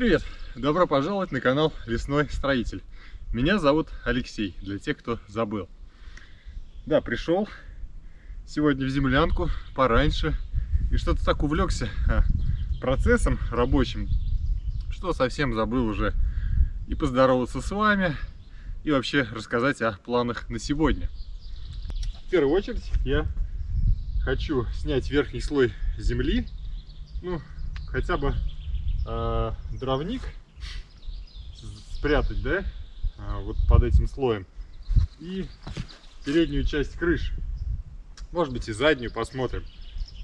Привет! Добро пожаловать на канал Лесной Строитель. Меня зовут Алексей, для тех, кто забыл. Да, пришел сегодня в землянку пораньше и что-то так увлекся а, процессом рабочим, что совсем забыл уже и поздороваться с вами, и вообще рассказать о планах на сегодня. В первую очередь я хочу снять верхний слой земли, ну, хотя бы э, дровник спрятать, да, э, вот под этим слоем, и переднюю часть крыши, может быть и заднюю, посмотрим.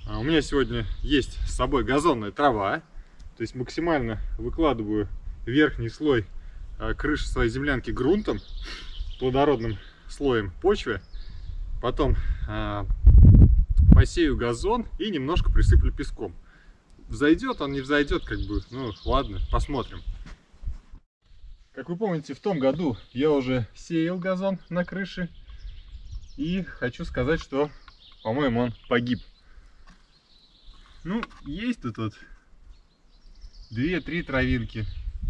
А у меня сегодня есть с собой газонная трава, то есть максимально выкладываю верхний слой крыши своей землянки грунтом, плодородным слоем почвы, потом посею газон и немножко присыплю песком. Взойдет он, не взойдет, как бы, ну ладно, посмотрим. Как вы помните, в том году я уже сеял газон на крыше. И хочу сказать, что, по-моему, он погиб. Ну, есть тут вот две-три травинки.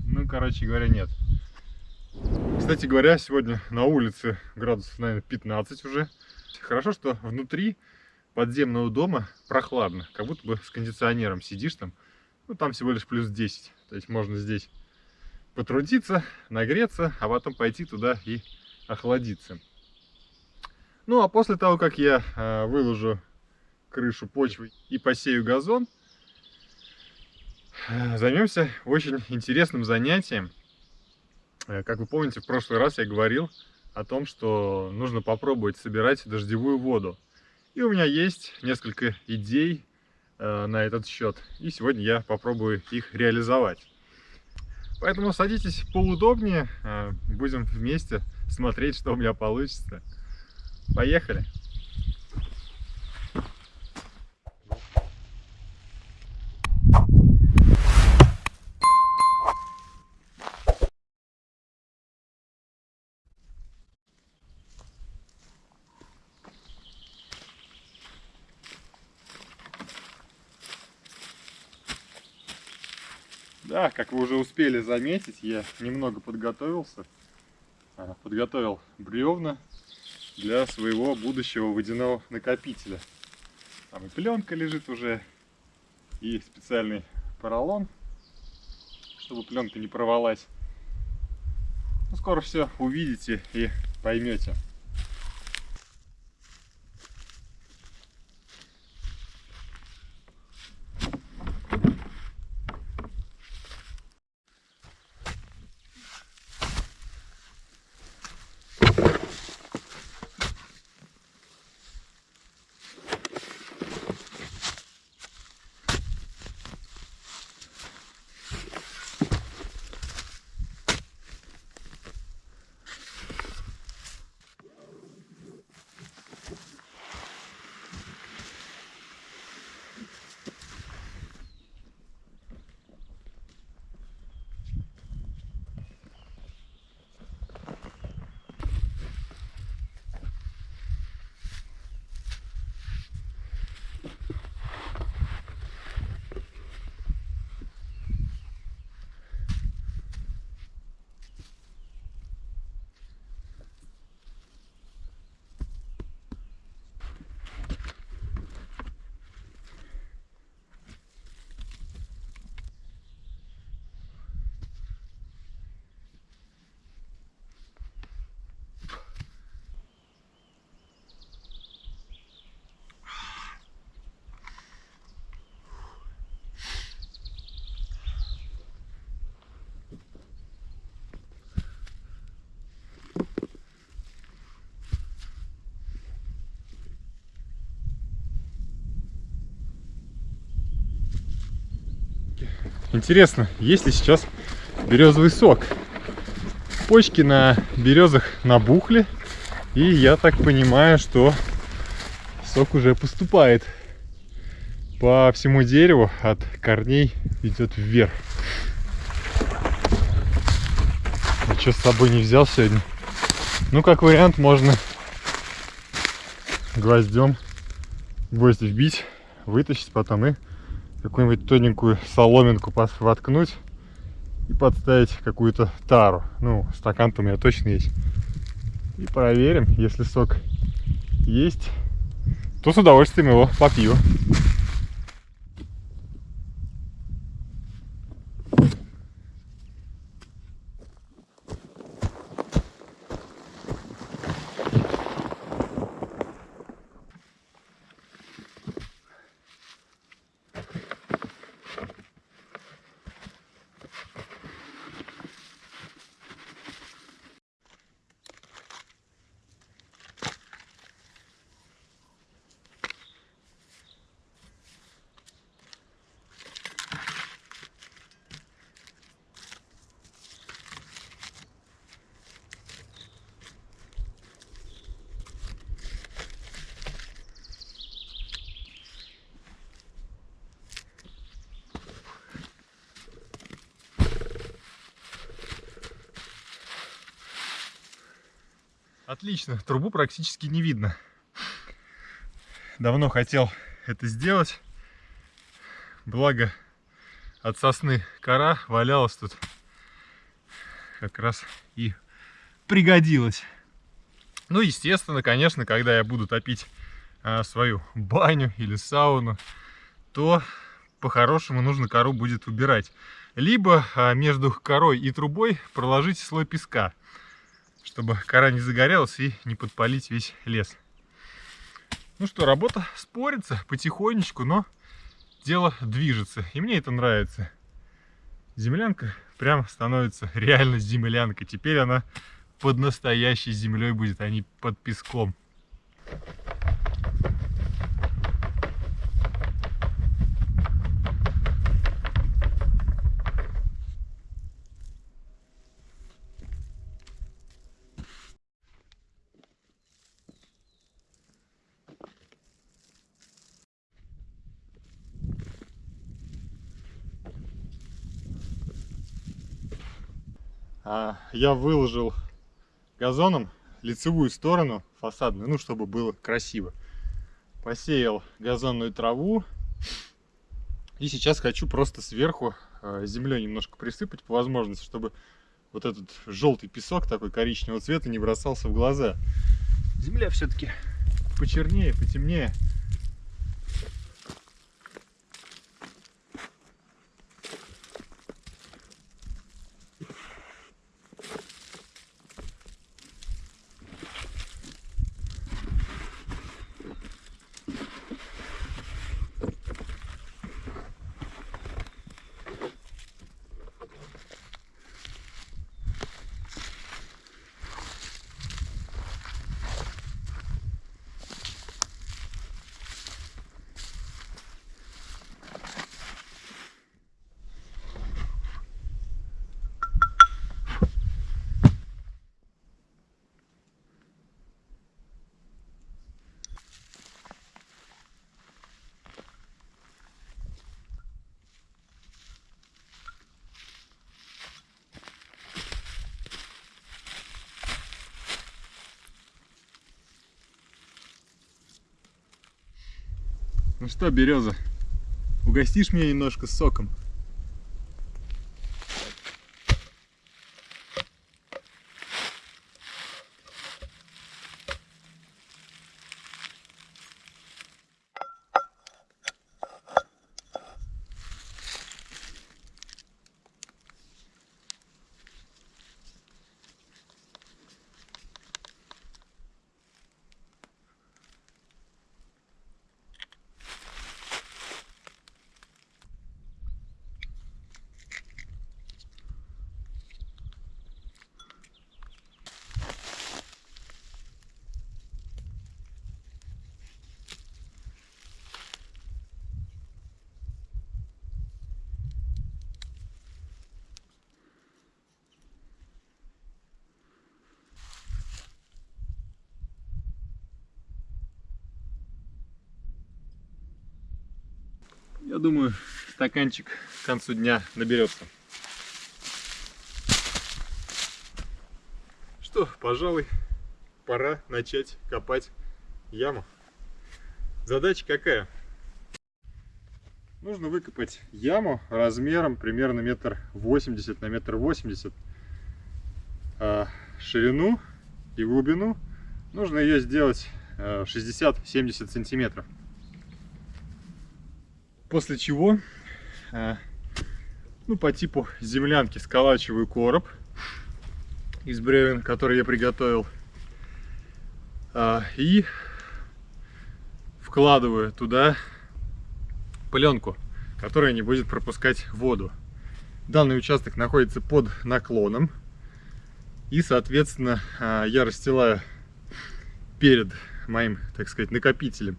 Ну, короче говоря, нет. Кстати говоря, сегодня на улице градусов, наверное, 15 уже. Хорошо, что внутри подземного дома прохладно, как будто бы с кондиционером сидишь там. Ну, там всего лишь плюс 10. То есть можно здесь потрудиться, нагреться, а потом пойти туда и охладиться. Ну, а после того, как я э, выложу крышу почвы и посею газон, э, займемся очень интересным занятием. Э, как вы помните, в прошлый раз я говорил о том, что нужно попробовать собирать дождевую воду. И у меня есть несколько идей э, на этот счет. И сегодня я попробую их реализовать. Поэтому садитесь поудобнее, э, будем вместе смотреть, что у меня получится. Поехали! Да, как вы уже успели заметить, я немного подготовился. А, подготовил бревна для своего будущего водяного накопителя. Там и пленка лежит уже, и специальный поролон, чтобы пленка не порвалась. Ну, скоро все увидите и поймете. Интересно, есть ли сейчас березовый сок? Почки на березах набухли. И я так понимаю, что сок уже поступает по всему дереву от корней идет вверх. Ничего с собой не взял сегодня. Ну, как вариант, можно гвоздем гвоздь вбить, вытащить потом и какую-нибудь тоненькую соломинку воткнуть и подставить какую-то тару. Ну, стакан-то у меня точно есть. И проверим, если сок есть, то с удовольствием его попью. Отлично, трубу практически не видно. Давно хотел это сделать. Благо от сосны кора валялась тут. Как раз и пригодилась. Ну, естественно, конечно, когда я буду топить а, свою баню или сауну, то по-хорошему нужно кору будет убирать. Либо а, между корой и трубой проложить слой песка чтобы кора не загорелась и не подпалить весь лес. Ну что, работа спорится потихонечку, но дело движется. И мне это нравится. Землянка прям становится реально землянкой. Теперь она под настоящей землей будет, а не под песком. Я выложил газоном лицевую сторону фасадную, ну, чтобы было красиво. Посеял газонную траву. И сейчас хочу просто сверху а, землей немножко присыпать по возможности, чтобы вот этот желтый песок такой коричневого цвета не бросался в глаза. Земля все-таки почернее, потемнее. Ну что, Береза, угостишь меня немножко соком? Я думаю, стаканчик к концу дня наберется. Что, пожалуй, пора начать копать яму. Задача какая? нужно выкопать яму размером примерно метр восемьдесят на метр восемьдесят. А ширину и глубину нужно ее сделать 60-70 э, сантиметров. После чего, э, ну, по типу землянки сколачиваю короб из бревен, который я приготовил. А, и вкладываю туда пленку, которая не будет пропускать воду. Данный участок находится под наклоном. И, соответственно, а, я расстилаю перед моим, так сказать, накопителем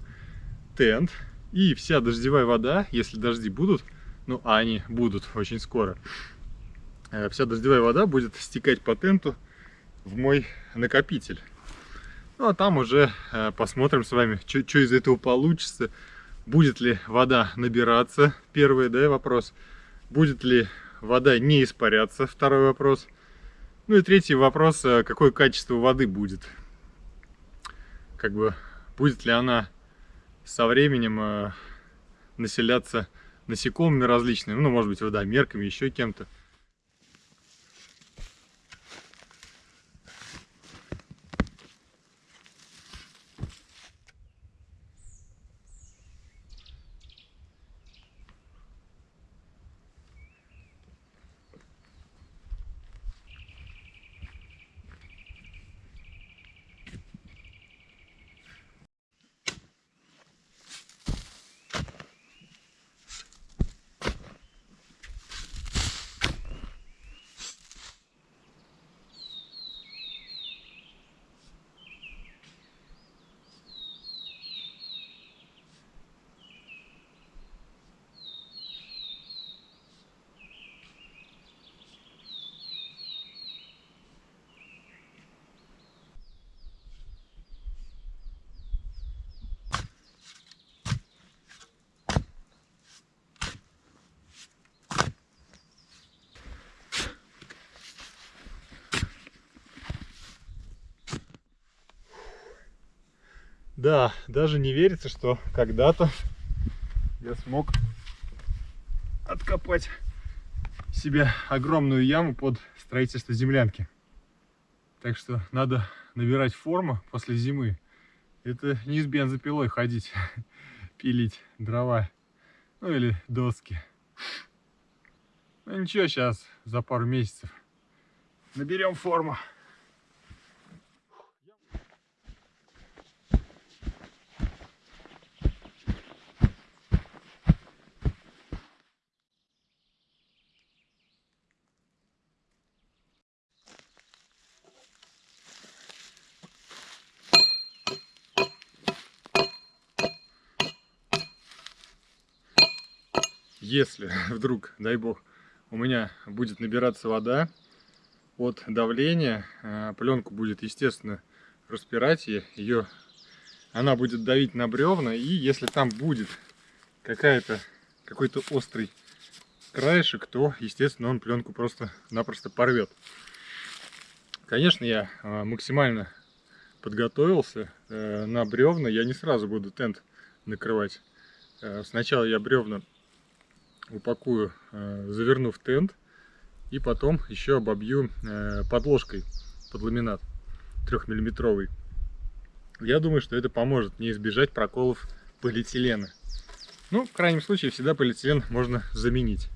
тент. И вся дождевая вода, если дожди будут, ну, а они будут очень скоро, э, вся дождевая вода будет стекать по тенту в мой накопитель. Ну, а там уже э, посмотрим с вами, что из этого получится. Будет ли вода набираться, первый, да, вопрос. Будет ли вода не испаряться, второй вопрос. Ну и третий вопрос, э, какое качество воды будет. Как бы, будет ли она со временем э, населяться насекомыми различными, ну, может быть, водомерками, еще кем-то. Да, даже не верится, что когда-то я смог откопать себе огромную яму под строительство землянки. Так что надо набирать форму после зимы. Это не с бензопилой ходить, пилить дрова, ну или доски. Ну ничего, сейчас за пару месяцев наберем форму. Если вдруг, дай бог, у меня будет набираться вода от давления, а, пленку будет, естественно, распирать, ее, она будет давить на бревна, и если там будет какая-то какой-то острый краешек, то, естественно, он пленку просто-напросто порвет. Конечно, я а, максимально подготовился э, на бревна, я не сразу буду тент накрывать. Э, сначала я бревна упакую, э, заверну в тент и потом еще обобью э, подложкой под ламинат трехмиллиметровый. Я думаю, что это поможет мне избежать проколов полиэтилена. Ну, в крайнем случае, всегда полиэтилен можно заменить.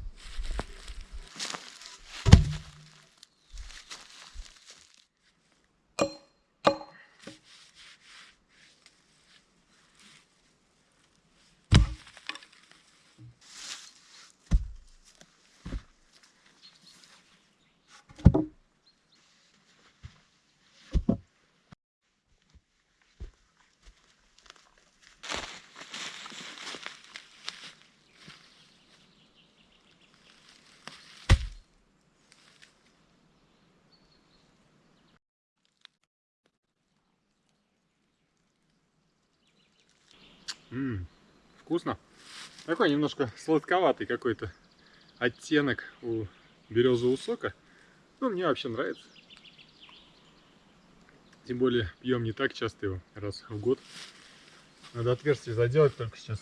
М -м, вкусно. Такой немножко сладковатый какой-то оттенок у березового сока. Ну, мне вообще нравится. Тем более пьем не так часто его, раз в год. Надо отверстие заделать только сейчас.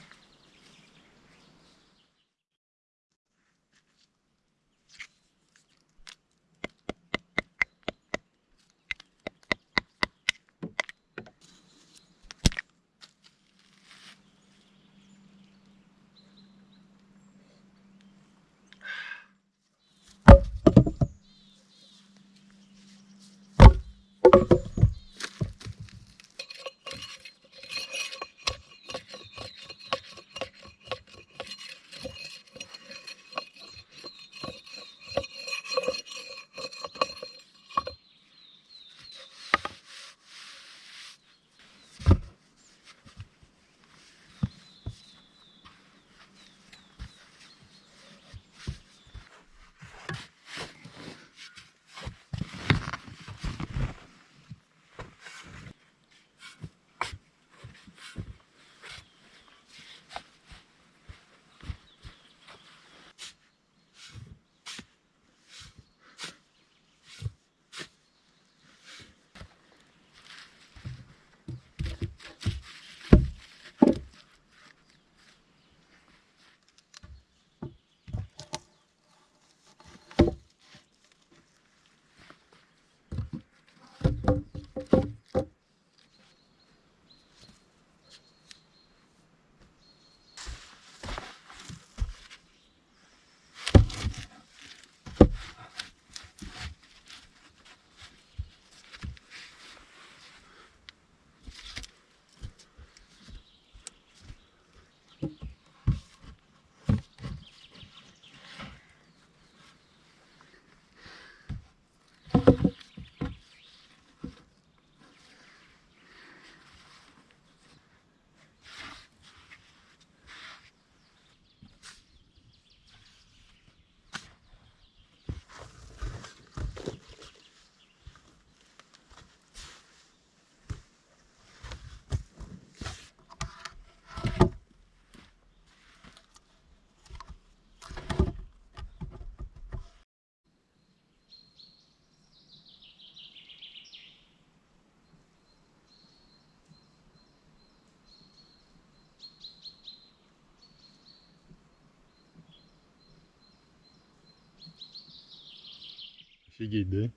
Офигеть, да?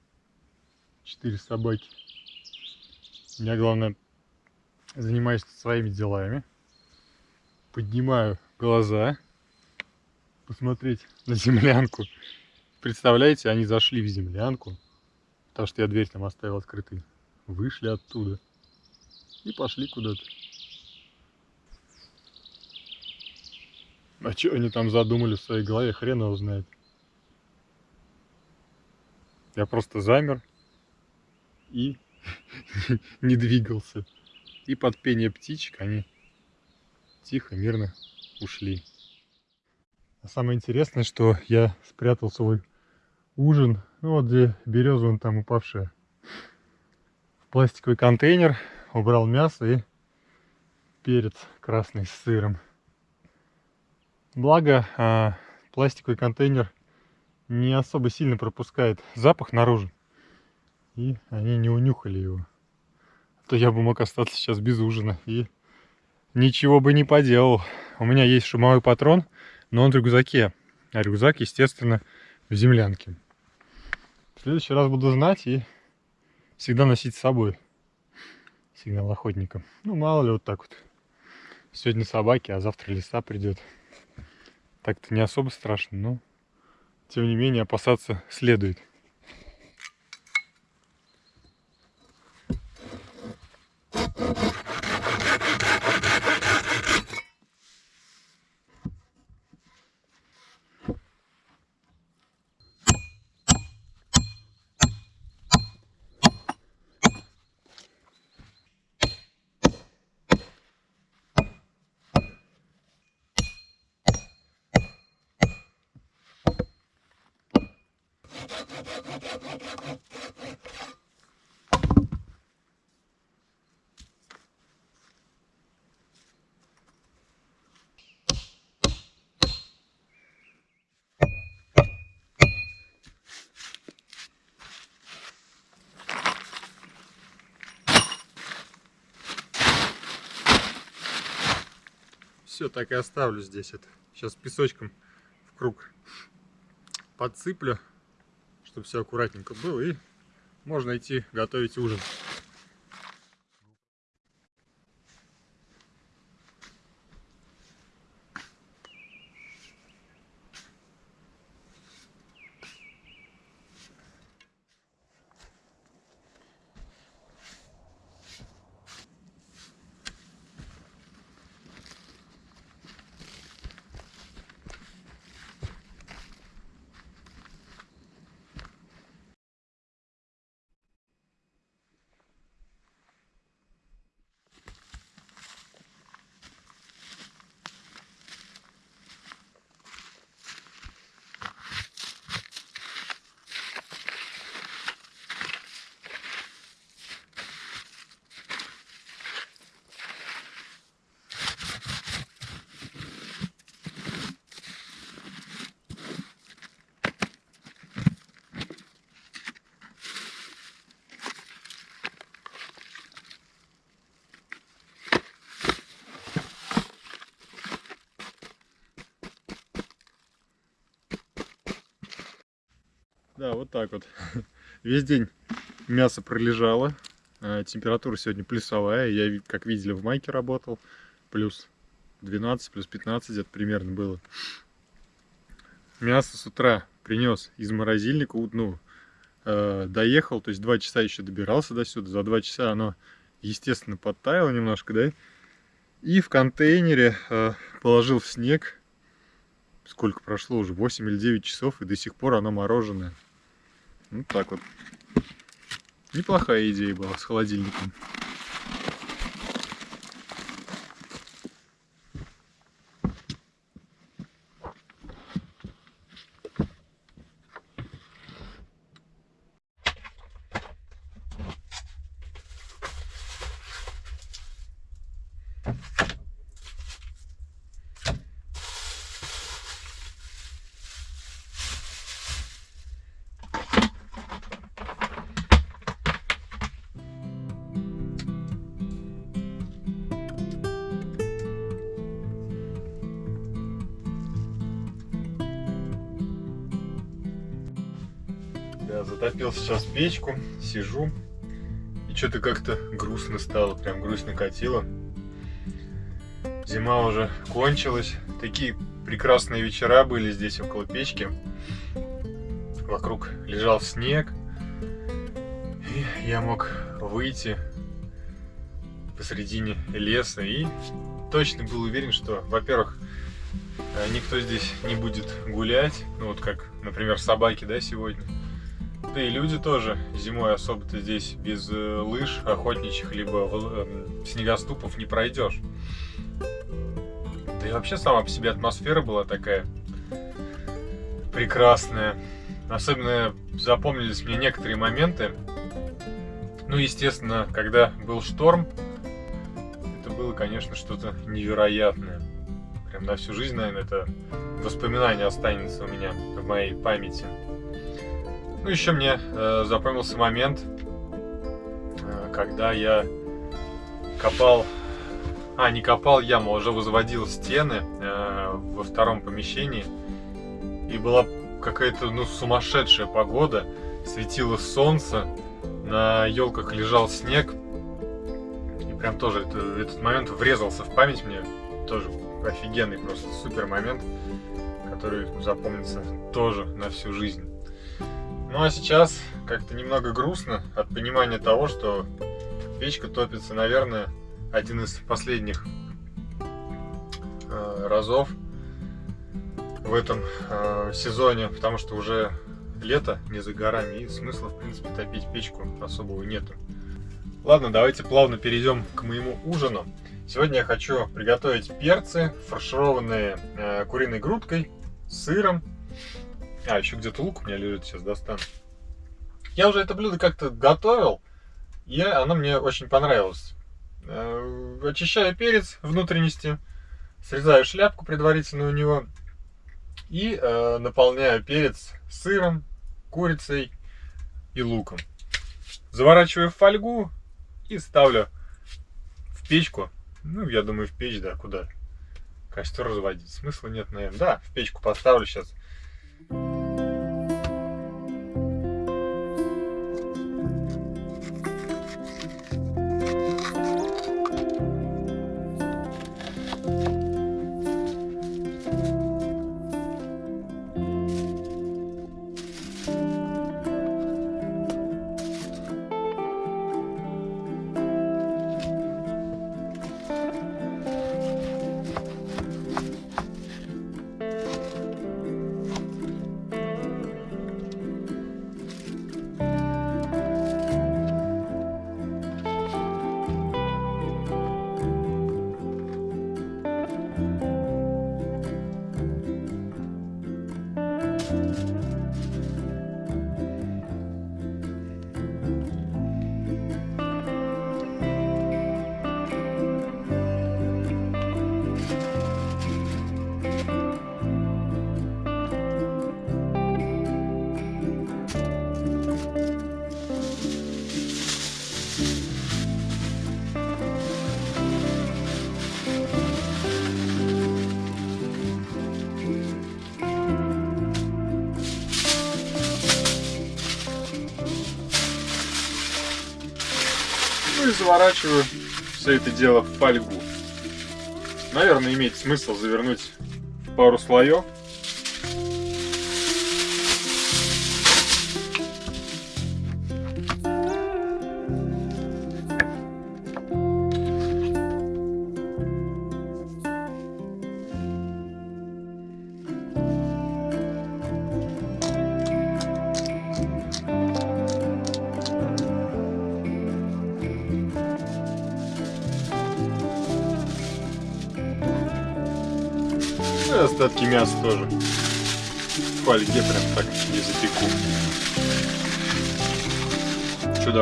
Четыре собаки. Я, главное, занимаюсь своими делами. Поднимаю глаза. Посмотреть на землянку. Представляете, они зашли в землянку. Потому что я дверь там оставил открытой. Вышли оттуда. И пошли куда-то. А что они там задумали в своей голове, хрен его знает. Я просто замер и не двигался. И под пение птичек они тихо, мирно ушли. А самое интересное, что я спрятал свой ужин, ну вот где береза он там упавшая, в пластиковый контейнер, убрал мясо и перец красный с сыром. Благо, а, пластиковый контейнер не особо сильно пропускает запах наружу. И они не унюхали его. А то я бы мог остаться сейчас без ужина и ничего бы не поделал. У меня есть шумовой патрон, но он в рюкзаке. А рюкзак, естественно, в землянке. В следующий раз буду знать и всегда носить с собой сигнал охотника. Ну, мало ли, вот так вот. Сегодня собаки, а завтра лиса придет. Так-то не особо страшно, но тем не менее опасаться следует. Все, так и оставлю здесь это. Сейчас песочком в круг подсыплю, чтобы все аккуратненько было. И можно идти готовить ужин. Да, вот так вот. Весь день мясо пролежало. А, температура сегодня плюсовая. Я, как видели, в майке работал. Плюс 12, плюс 15 где-то примерно было. Мясо с утра принес из морозильника. Ну, э, доехал, то есть 2 часа еще добирался до сюда. За 2 часа оно, естественно, подтаяло немножко, да? И в контейнере э, положил в снег. Сколько прошло уже? 8 или 9 часов, и до сих пор оно мороженое. Вот так вот. Неплохая идея была с холодильником. Печку, сижу. И что-то как-то грустно стало, прям грустно катило. Зима уже кончилась. Такие прекрасные вечера были здесь около печки. Вокруг лежал снег. И я мог выйти посредине леса и точно был уверен, что, во-первых, э, никто здесь не будет гулять, ну вот как, например, собаки, да, сегодня. Да и люди тоже зимой особо-то здесь без э, лыж охотничьих либо э, снегоступов не пройдешь. Да и вообще сама по себе атмосфера была такая прекрасная. Особенно запомнились мне некоторые моменты. Ну, естественно, когда был шторм, это было, конечно, что-то невероятное. Прям на всю жизнь, наверное, это воспоминание останется у меня в моей памяти. Ну, еще мне э, запомнился момент, э, когда я копал, а, не копал яму, уже возводил стены э, во втором помещении. И была какая-то, ну, сумасшедшая погода, светило солнце, на елках лежал снег. И прям тоже это, этот момент врезался в память мне, тоже офигенный, просто супер момент, который запомнится тоже на всю жизнь. Ну а сейчас как-то немного грустно от понимания того, что печка топится, наверное, один из последних э, разов в этом э, сезоне, потому что уже лето не за горами и смысла, в принципе, топить печку особого нету. Ладно, давайте плавно перейдем к моему ужину. Сегодня я хочу приготовить перцы, фаршированные э, куриной грудкой, сыром а, еще где-то лук у меня лежит, сейчас достану. Я уже это блюдо как-то готовил, и оно мне очень понравилось. Э, очищаю перец внутренности, срезаю шляпку предварительно у него и э, наполняю перец сыром, курицей и луком. Заворачиваю в фольгу и ставлю в печку. Ну, я думаю, в печь, да, куда? Костер разводить. Смысла нет, наверное. Да, в печку поставлю сейчас Ну и заворачиваю все это дело в фольгу. Наверное, имеет смысл завернуть пару слоев.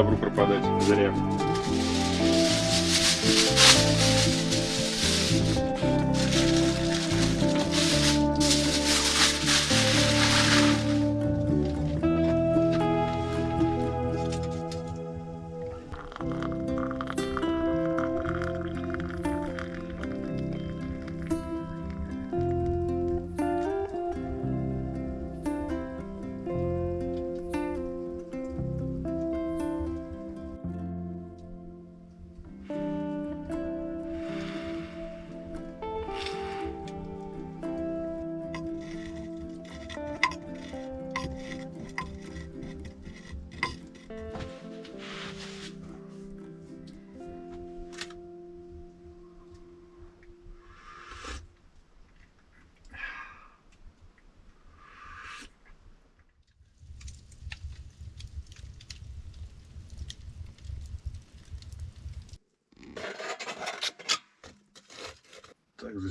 добру пропадать зря.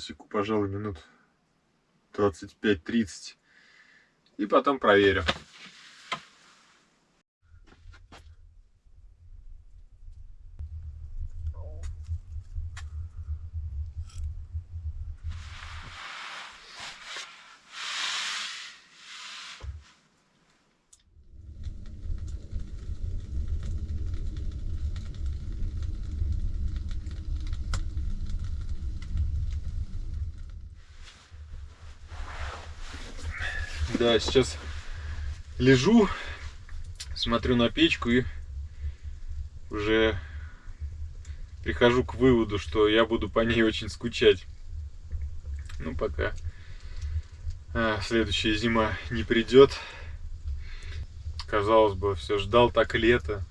Засеку, пожалуй, минут 25-30. И потом проверю. Да, сейчас лежу, смотрю на печку и уже прихожу к выводу, что я буду по ней очень скучать. Ну, пока а, следующая зима не придет. Казалось бы, все ждал так лето.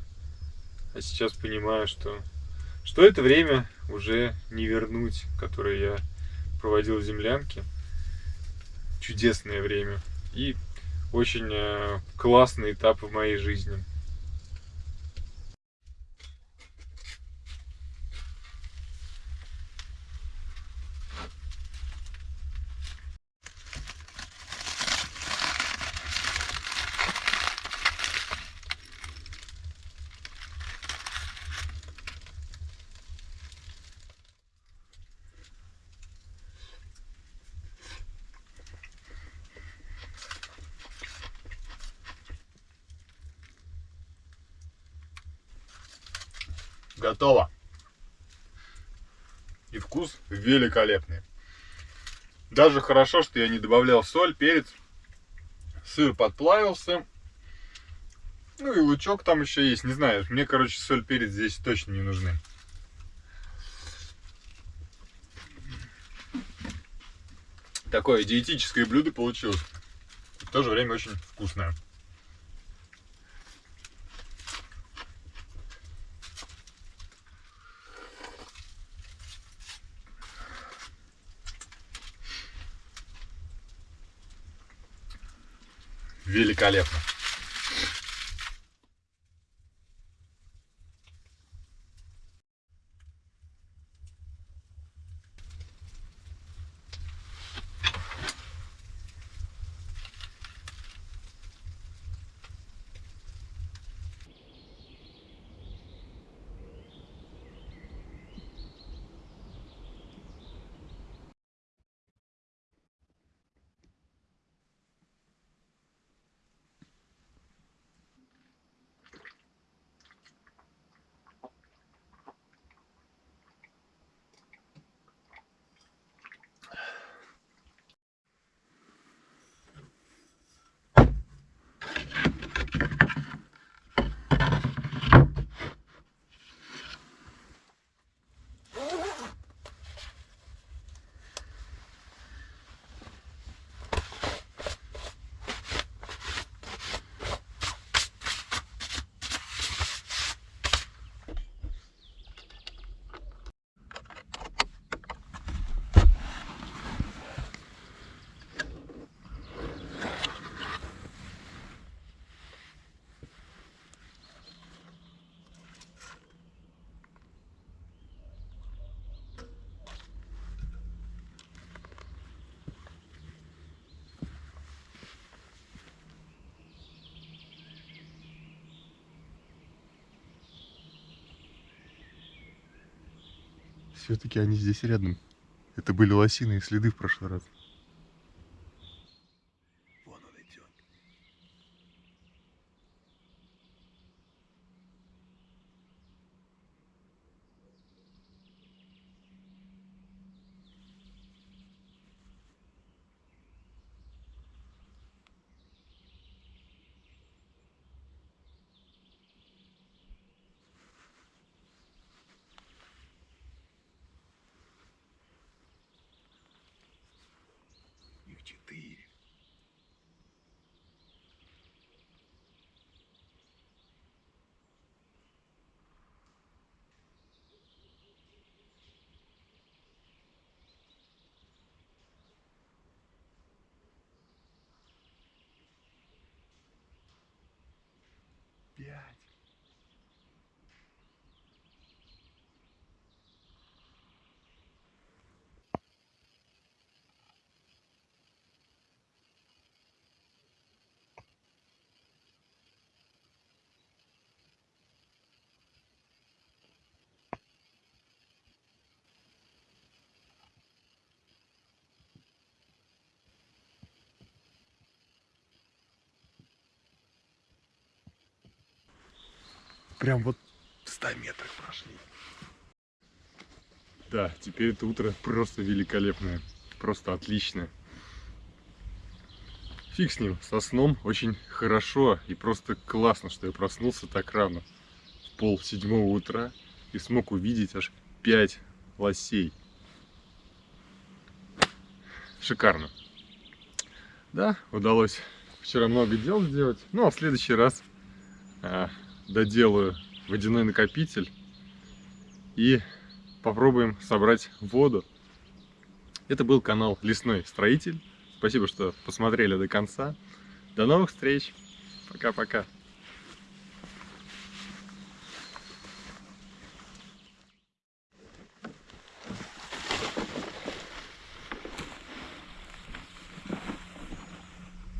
А сейчас понимаю, что, что это время уже не вернуть, которое я проводил в землянке. Чудесное время и очень э, классный этап в моей жизни. Готово. И вкус великолепный. Даже хорошо, что я не добавлял соль, перец. Сыр подплавился. Ну и лучок там еще есть. Не знаю, мне, короче, соль, перец здесь точно не нужны. Такое диетическое блюдо получилось. В то же время очень вкусное. Великолепно. Все-таки они здесь рядом. Это были лосиные следы в прошлый раз. Прям вот в 100 метрах прошли. Да, теперь это утро просто великолепное, просто отличное. Фиг с ним, со сном очень хорошо и просто классно, что я проснулся так рано, в пол седьмого утра, и смог увидеть аж 5 лосей. Шикарно. Да, удалось вчера много дел сделать. Ну, а в следующий раз а, доделаю водяной накопитель и попробуем собрать воду. Это был канал Лесной Строитель. Спасибо, что посмотрели до конца. До новых встреч. Пока-пока.